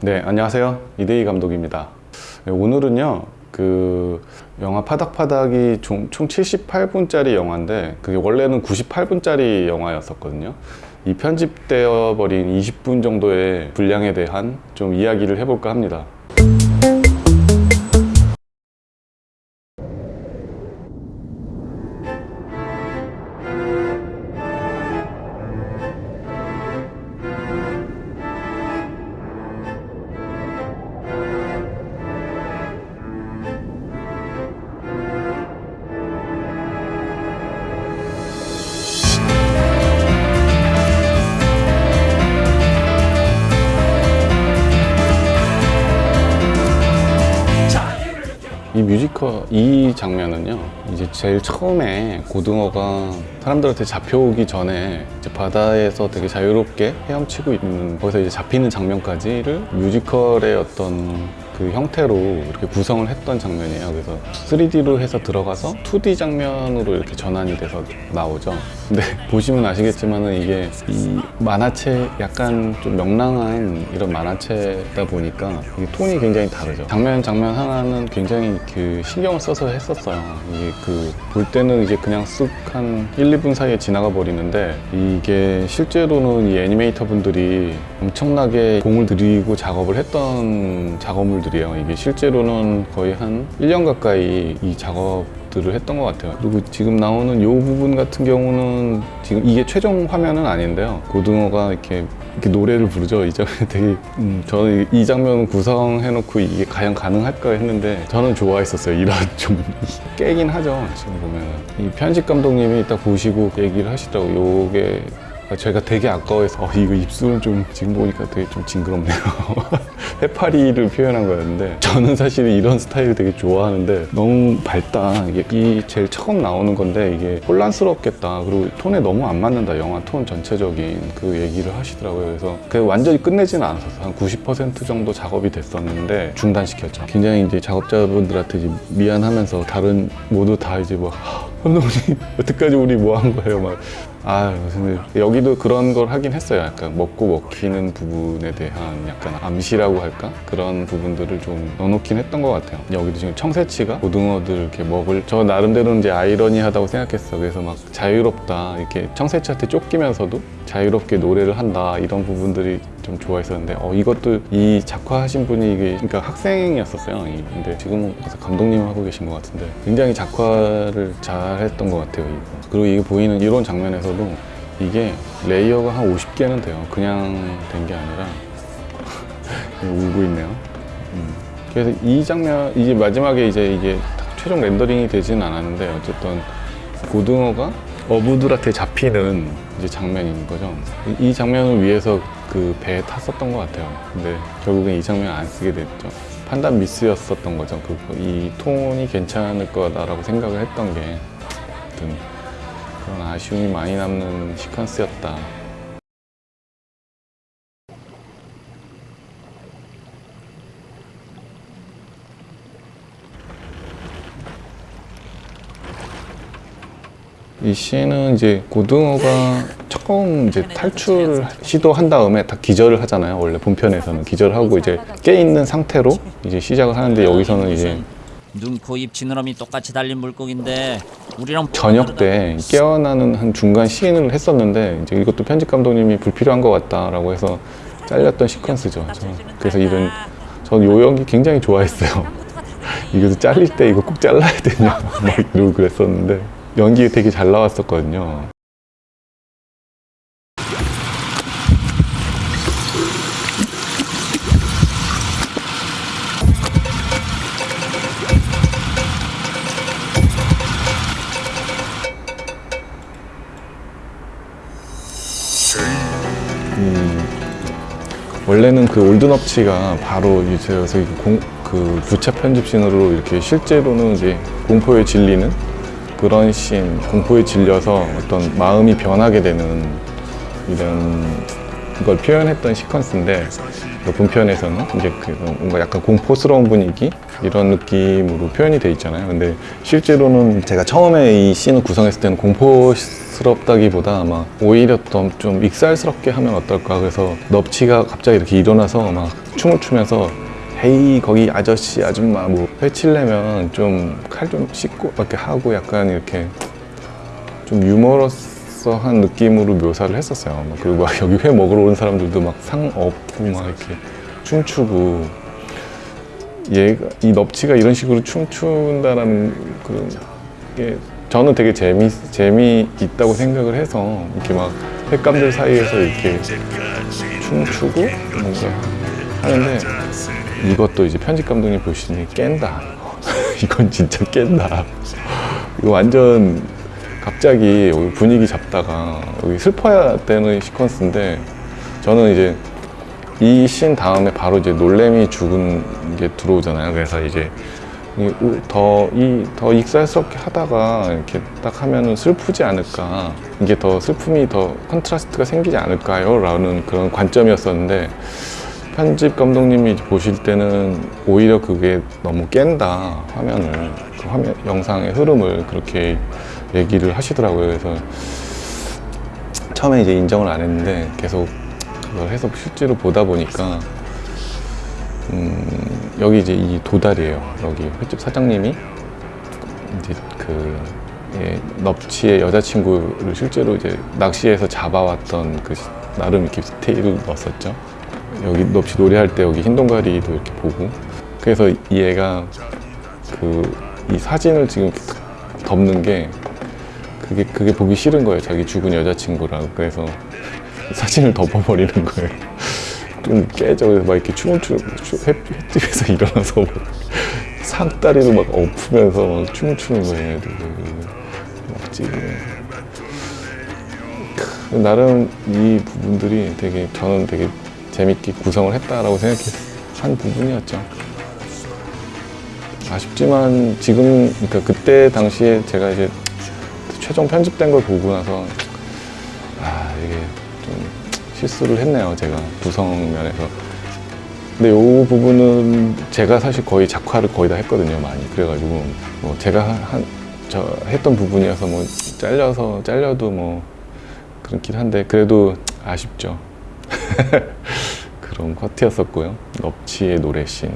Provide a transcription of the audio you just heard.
네, 안녕하세요. 이대희 감독입니다. 네, 오늘은요, 그 영화 파닥파닥이 총, 총 78분짜리 영화인데 그게 원래는 98분짜리 영화였었거든요. 이 편집되어 버린 20분 정도의 분량에 대한 좀 이야기를 해볼까 합니다. 이 뮤지컬 이 장면은요 이제 제일 처음에 고등어가 사람들한테 잡혀오기 전에 바다에서 되게 자유롭게 헤엄치고 있는 거기서 이제 잡히는 장면까지를 뮤지컬의 어떤 그 형태로 이렇게 구성을 했던 장면이에요. 그래서 3D로 해서 들어가서 2D 장면으로 이렇게 전환이 돼서 나오죠. 근데 보시면 아시겠지만은 이게 이 만화책 약간 좀 명랑한 이런 만화책이다 보니까 톤이 굉장히 다르죠. 장면 장면 하나는 굉장히 그 신경을 써서 했었어요. 이게 그 볼 때는 이제 그냥 쓱 한 1, 2분 사이에 지나가 버리는데 이게 실제로는 이 애니메이터 분들이 엄청나게 공을 들이고 작업을 했던 작업물들 이에요. 이게 실제로는 거의 한 1년 가까이 이 작업 들을 했던 것 같아요. 그리고 지금 나오는 이 부분 같은 경우는 지금 이게 최종 화면은 아닌데요. 고등어가 이렇게 이렇게 노래를 부르죠. 이 장면 되게 음, 저는 이 장면 구성해 놓고 이게 과연 가능할까 했는데 저는 좋아했었어요. 이런 좀 깨긴 하죠. 지금 보면 이 편집 감독님이 딱 보시고 얘기를 하시더라고. 요게 제가 되게 아까워해서 어, 이거 입술은 좀 지금 보니까 되게 좀 징그럽네요. 해파리를 표현한 거였는데 저는 사실 이런 스타일 되게 좋아하는데 너무 밝다. 이게 이 제일 처음 나오는 건데 이게 혼란스럽겠다. 그리고 톤에 너무 안 맞는다. 영화 톤 전체적인 그 얘기를 하시더라고요. 그래서 그 완전히 끝내지는 않았었어요. 한 90% 정도 작업이 됐었는데 중단시켰죠. 굉장히 이제 작업자분들한테 이제 미안하면서 다른 모두 다 이제 뭐 감독님 여태까지 우리 뭐 한 거예요? 막 아, 근데 여기도 그런 걸 하긴 했어요. 약간 먹고 먹히는 부분에 대한 약간 암시라고 할까? 그런 부분들을 좀 넣어놓긴 했던 것 같아요. 여기도 지금 청새치가 고등어들 이렇게 먹을, 저 나름대로는 이제 아이러니하다고 생각했어. 그래서 막 자유롭다. 이렇게 청새치한테 쫓기면서도 자유롭게 노래를 한다. 이런 부분들이 좀 좋아했었는데, 어, 이것도 이 작화하신 분이 이게, 그러니까 학생이었었어요. 이- 근데 지금은 감독님 하고 계신 것 같은데, 굉장히 작화를 잘 했던 것 같아요. 이거. 그리고 이게 보이는 이런 장면에서도 이게 레이어가 한 50개는 돼요. 그냥 된 게 아니라 울고 있네요. 음. 그래서 이 장면 이제 마지막에 이제 이게 최종 렌더링이 되지는 않았는데 어쨌든 고등어가 어부들한테 잡히는 이제 장면인 거죠. 이- 이 장면을 위해서 그 배에 탔었던 것 같아요. 근데 결국엔 이 장면 안 쓰게 됐죠. 판단 미스였었던 거죠. 그, 이 톤이 괜찮을 거다라고 생각을 했던 게 아무튼 그런 아쉬움이 많이 남는 시퀀스였다. 이 씬은 이제 고등어가 처음 이제 탈출을 시도한 다음에 다 기절을 하잖아요. 원래 본편에서는 기절하고 이제 깨 있는 상태로 이제 시작을 하는데 여기서는 이제 눈, 코, 입, 지느러미 똑같이 달린 물고기인데 우리랑 저녁 때 깨어나는 한 중간 씬을 했었는데 이제 이것도 편집 감독님이 불필요한 것 같다라고 해서 잘렸던 시퀀스죠. 저, 그래서 이런 전 요 연기 굉장히 좋아했어요. 이거 잘릴 때 이거 꼭 잘라야 되냐? 막 이러고 그랬었는데 연기 되게 잘 나왔었거든요. 원래는 그 올드너치가 바로 이제 공, 그 부차 편집신으로 이렇게 실제로는 이제 공포에 질리는 그런 씬, 공포에 질려서 어떤 마음이 변하게 되는 이런 걸 표현했던 시퀀스인데 그 본편에서는 이제 그 뭔가 약간 공포스러운 분위기 이런 느낌으로 표현이 돼 있잖아요. 근데 실제로는 제가 처음에 이 씬을 구성했을 때는 공포스럽다기보다 아마 오히려 더좀 익살스럽게 하면 어떨까 그래서 넙치가 갑자기 이렇게 일어나서 막 춤을 추면서 헤이 거기 아저씨 아줌마 뭐 회칠려면 좀 칼 좀 씻고 이렇게 하고 약간 이렇게 좀 유머러스한 느낌으로 묘사를 했었어요. 막 그리고 막 여기 회 먹으러 온 사람들도 막 상 업고 막 이렇게 춤추고 얘가 이 넙치가 이런 식으로 춤춘다라는 그런 게 저는 되게 재미 재미 있다고 생각을 해서 이렇게 막 횟감들 사이에서 이렇게 춤추고 뭔가 하는데 이것도 이제 편집 감독님 보시니 깬다. 이건 진짜 깬다. 이거 완전 갑자기 여기 분위기 잡다가 여기 슬퍼야 되는 시퀀스인데 저는 이제 이 씬 다음에 바로 이제 놀래미 죽은 게 들어오잖아요. 그래서 이제 더 이 더 익살스럽게 하다가 이렇게 딱 하면은 슬프지 않을까 이게 더 슬픔이 더 contrast가 생기지 않을까요?라는 그런 관점이었었는데 편집 감독님이 보실 때는 오히려 그게 너무 깬다 화면을 그 화면 영상의 흐름을 그렇게 얘기를 하시더라고요. 그래서 처음에 이제 인정을 안 했는데 계속 그걸 해서 실제로 보다 보니까 음, 여기 이제 이 도달이에요. 여기 횟집 사장님이 이제 그 예, 넙치의 여자친구를 실제로 이제 낚시해서 잡아왔던 그 시- 나름 이렇게 디테일을 넣었었죠. 여기 넙치 노래할 때 여기 흰 동가리도 이렇게 보고 그래서 이 애가 그 이 사진을 지금 덮는 게 그게 그게 보기 싫은 거예요. 자기 죽은 여자친구랑 그래서 사진을 덮어버리는 거예요. 좀 깨져 막 이렇게 춤을 추 횟집에서 일어나서 막 상다리도 막 엎으면서 막 춤을 추는 거예요. 크, 나름 이 부분들이 되게 저는 되게 재밌게 구성을 했다라고 생각한 부분이었죠. 아쉽지만 지금 그러니까 그때 당시에 제가 이제 최종 편집된 걸 보고 나서 아 이게 좀 실수를 했네요 제가 구성 면에서. 근데 이 부분은 제가 사실 거의 작화를 거의 다 했거든요 많이. 그래가지고 뭐 제가 한 저 했던 부분이어서 뭐 잘려서 잘려도 뭐 그렇긴 한데 그래도 아쉽죠 그런 커트였었고요. 넙치의 노래씬